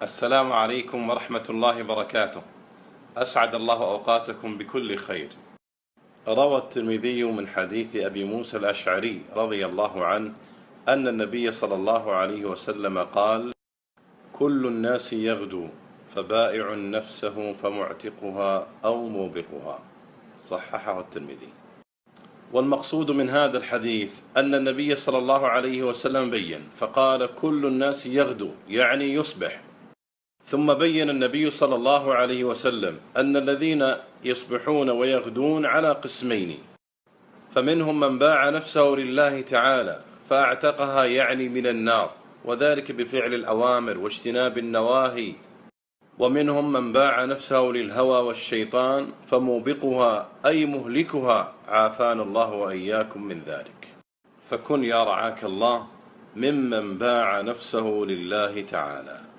السلام عليكم ورحمة الله وبركاته. أسعد الله أوقاتكم بكل خير. روى الترمذي من حديث أبي موسى الأشعري رضي الله عنه أن النبي صلى الله عليه وسلم قال كل الناس يغدو فبائع نفسه فمعتقها أو موبقها. صححه الترمذي. والمقصود من هذا الحديث أن النبي صلى الله عليه وسلم بين فقال كل الناس يغدو يعني يصبح. ثم بين النبي صلى الله عليه وسلم أن الذين يصبحون ويغدون على قسمين. فمنهم من باع نفسه لله تعالى فأعتقها يعني من النار وذلك بفعل الأوامر واجتناب النواهي. ومنهم من باع نفسه للهوى والشيطان فموبقها أي مهلكها عافانا الله وإياكم من ذلك. فكن يا رعاك الله ممن باع نفسه لله تعالى.